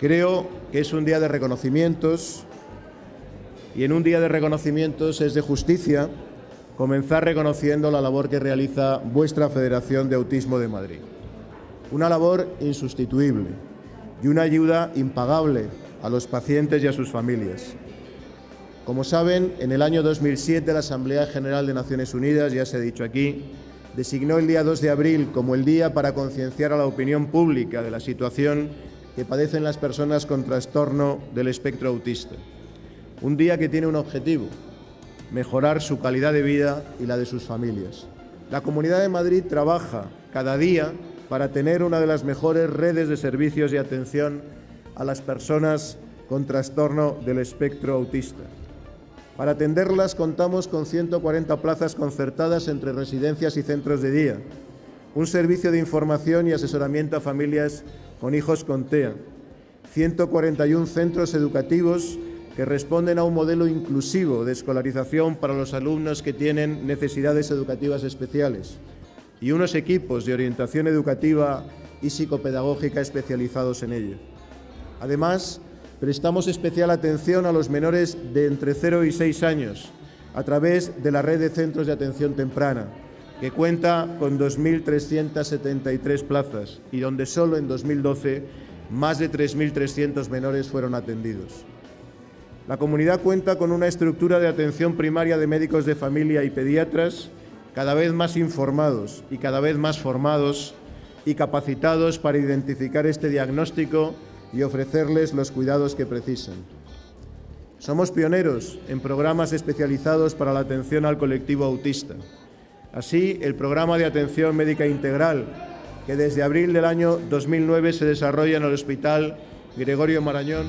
Creo que es un día de reconocimientos y en un día de reconocimientos es de justicia comenzar reconociendo la labor que realiza vuestra Federación de Autismo de Madrid. Una labor insustituible y una ayuda impagable a los pacientes y a sus familias. Como saben, en el año 2007 la Asamblea General de Naciones Unidas, ya se ha dicho aquí, designó el día 2 de abril como el día para concienciar a la opinión pública de la situación que padecen las personas con trastorno del espectro autista. Un día que tiene un objetivo, mejorar su calidad de vida y la de sus familias. La Comunidad de Madrid trabaja cada día para tener una de las mejores redes de servicios y atención a las personas con trastorno del espectro autista. Para atenderlas contamos con 140 plazas concertadas entre residencias y centros de día, un servicio de información y asesoramiento a familias con hijos con TEA, 141 centros educativos que responden a un modelo inclusivo de escolarización para los alumnos que tienen necesidades educativas especiales y unos equipos de orientación educativa y psicopedagógica especializados en ello. Además, prestamos especial atención a los menores de entre 0 y 6 años a través de la red de centros de atención temprana, que cuenta con 2.373 plazas y donde solo en 2012 más de 3.300 menores fueron atendidos. La comunidad cuenta con una estructura de atención primaria de médicos de familia y pediatras cada vez más informados y cada vez más formados y capacitados para identificar este diagnóstico y ofrecerles los cuidados que precisan. Somos pioneros en programas especializados para la atención al colectivo autista. Así, el programa de atención médica integral, que desde abril del año 2009 se desarrolla en el Hospital Gregorio Marañón,